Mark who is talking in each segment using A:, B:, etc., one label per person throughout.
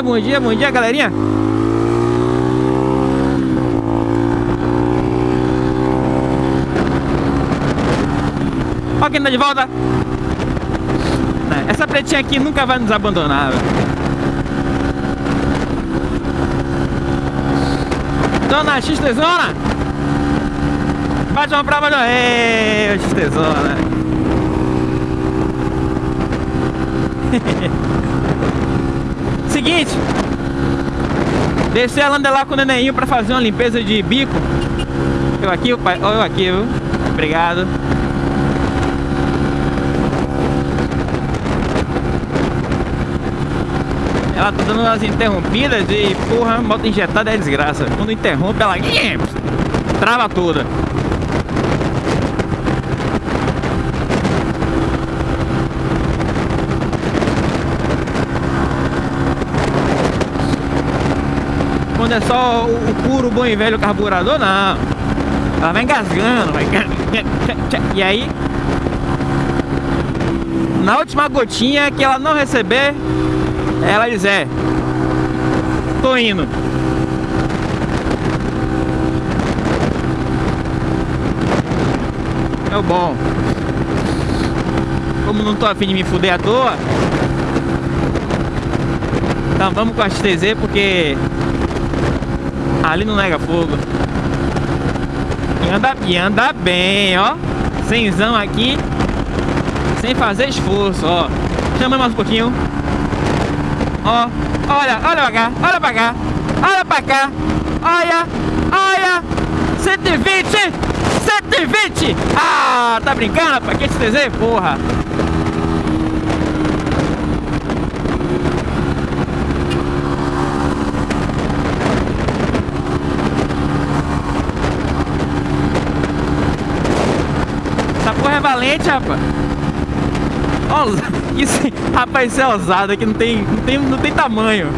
A: dia, bom dia, bom dia, galerinha. Ó quem tá de volta. Essa pretinha aqui nunca vai nos abandonar. Dona X Tesona! Bate uma prova do... Ei, X Tesona! Seguinte Descer a landa lá com o nenenho pra fazer uma limpeza de bico Eu aqui, pai, eu aqui, viu? Obrigado Ela tá dando umas interrompidas e, porra, moto injetada é desgraça. Quando interrompe, ela trava toda. Quando é só o, puro, bom e velho carburador, não. Ela vai engasgando, vai... E aí... Na última gotinha que ela não receber, ela diz, é Tô indo. É o bom. Como não tô afim de me fuder à toa Então vamos com a XTZ porque Ali não nega fogo. E anda, e anda bem, ó. Senzão aqui. Sem fazer esforço, ó. Chama mais um pouquinho. Ó, olha, olha pra cá, olha pra cá, olha pra cá, olha, olha, 120, 120, ah, tá brincando, rapaz, que esse desenho, porra. É valente, rapaz. Isso, rapaz, isso é ousado aqui, não tem, não tem, não tem tamanho.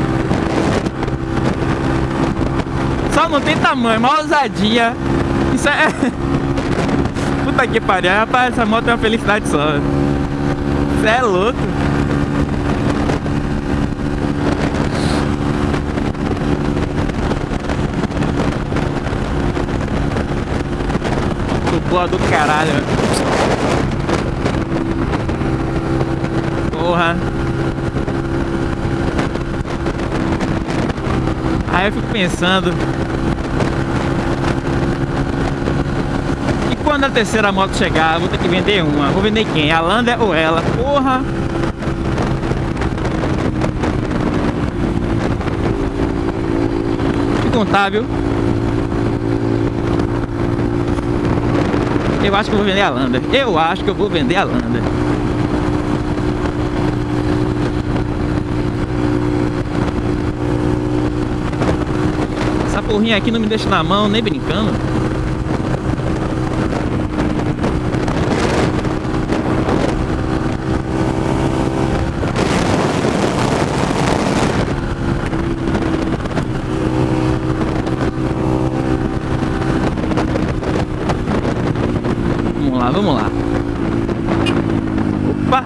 A: Só não tem tamanho, uma ousadia. Isso é... Puta que pariu, rapaz, essa moto é uma felicidade só. Isso é louco. Boa do caralho. Porra. Aí eu fico pensando. E quando a terceira moto chegar, vou ter que vender uma. Vou vender quem? A Lander ou ela? Porra. Que contábil. Eu acho que eu vou vender a Lander. Eu acho que eu vou vender a Lander. Porrinha aqui não me deixa na mão, nem brincando. Vamos lá, vamos lá. Opa!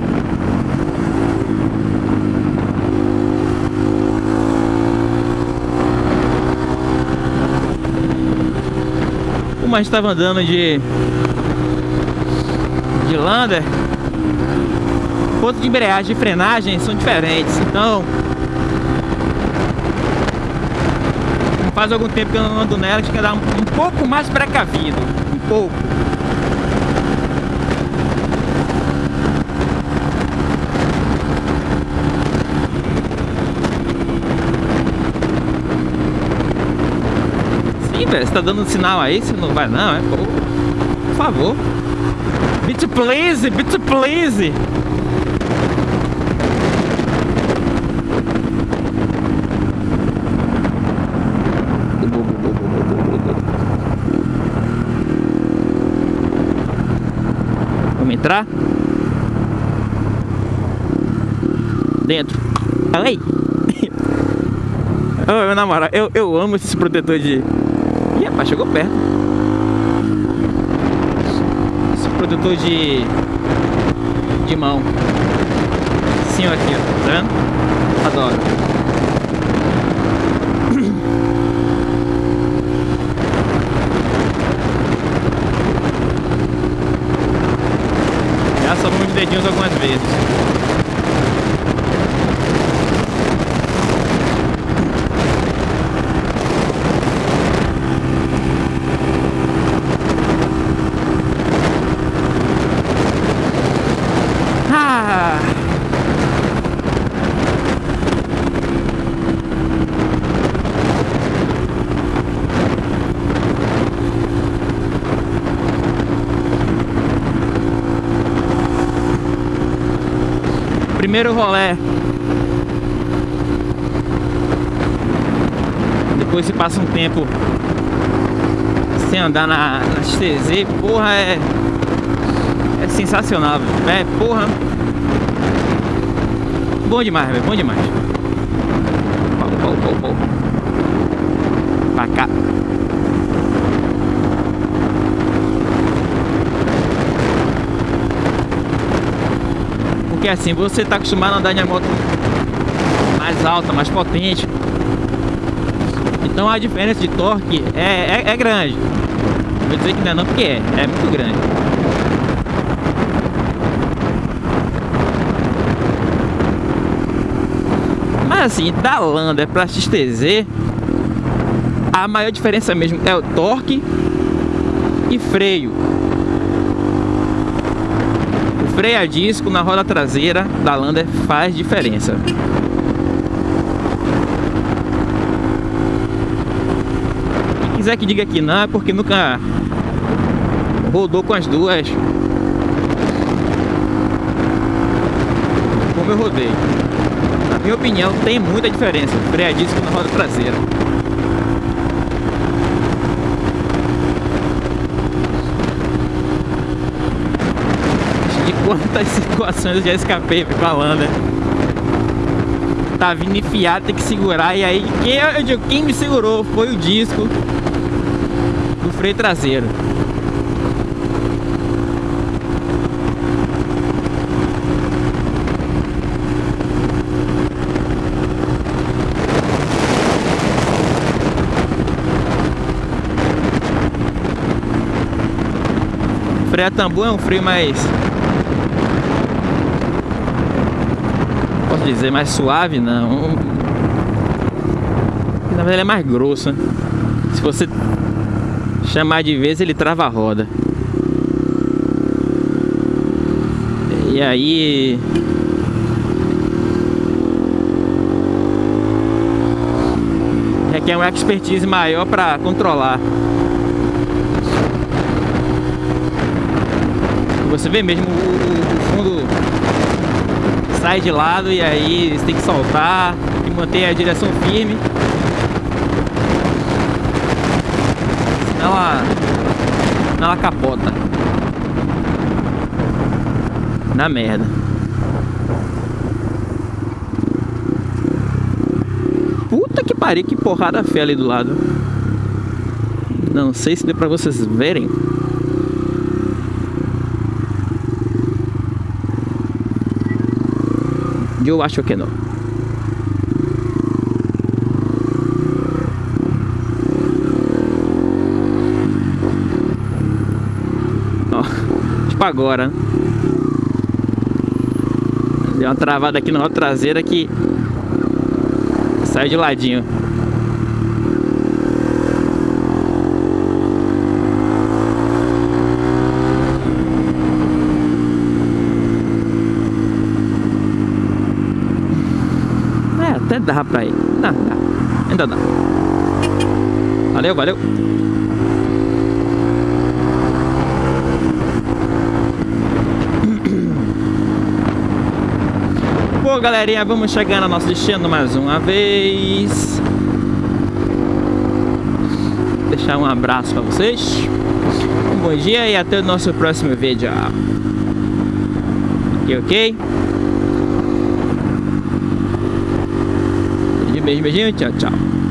A: A gente estava andando de de Lander. Ponto de embreagem e frenagem são diferentes então faz algum tempo que eu não ando nela que quer dar um, um pouco mais precavido um pouco velho? Você tá dando um sinal aí? Você não vai não, é? Por favor. Bit please, bit please. Vamos entrar? Dentro. Ai! Ô, meu namorado, eu, eu amo esse protetor de mas chegou perto. Esse produtor de... De mão. Sim, aqui, ó. Tá vendo? Adoro. Já somos dedinhos algumas vezes. Primeiro rolé. Depois se passa um tempo sem andar na, na XTZ, porra, é, é sensacional, velho. É, porra. Bom demais, velho, bom demais. Pô. Pra cá. Porque assim, você está acostumado a andar em moto mais alta, mais potente. Então a diferença de torque é, é, é grande. Vou dizer que não é não, porque é, é muito grande. Mas assim, da Lander para XTZ, a maior diferença mesmo é o torque e freio freio a disco na roda traseira da Lander faz diferença. Quem quiser que diga que não, é porque nunca rodou com as duas. Como eu rodei. Na minha opinião, tem muita diferença. Freio a disco na roda traseira. Quantas situações eu já escapei falando, né? Tá vindo enfiado, tem que segurar. E aí, quem, eu digo, quem me segurou foi o disco do freio traseiro. freio a tambu é um freio mais dizer mais suave, não. Na verdade ele é mais grosso, né? Se você chamar de vez, ele trava a roda. E aí... Requer uma expertise maior para controlar. Você vê mesmo o, o fundo sai de lado e aí você tem que soltar e manter a direção firme. Ela, ela capota. Na merda. Puta que pariu, que porrada fé ali do lado. Não sei se deu pra vocês verem. Eu acho que não. Tipo agora. Né? Deu uma travada aqui na traseira que sai de ladinho. Até dá pra ir. Dá, dá. Ainda dá. Valeu, valeu. Bom, galerinha, vamos chegar no nosso destino mais uma vez. Deixar um abraço pra vocês. Um bom dia e até o nosso próximo vídeo. Ok, ok? 没事没事，见见。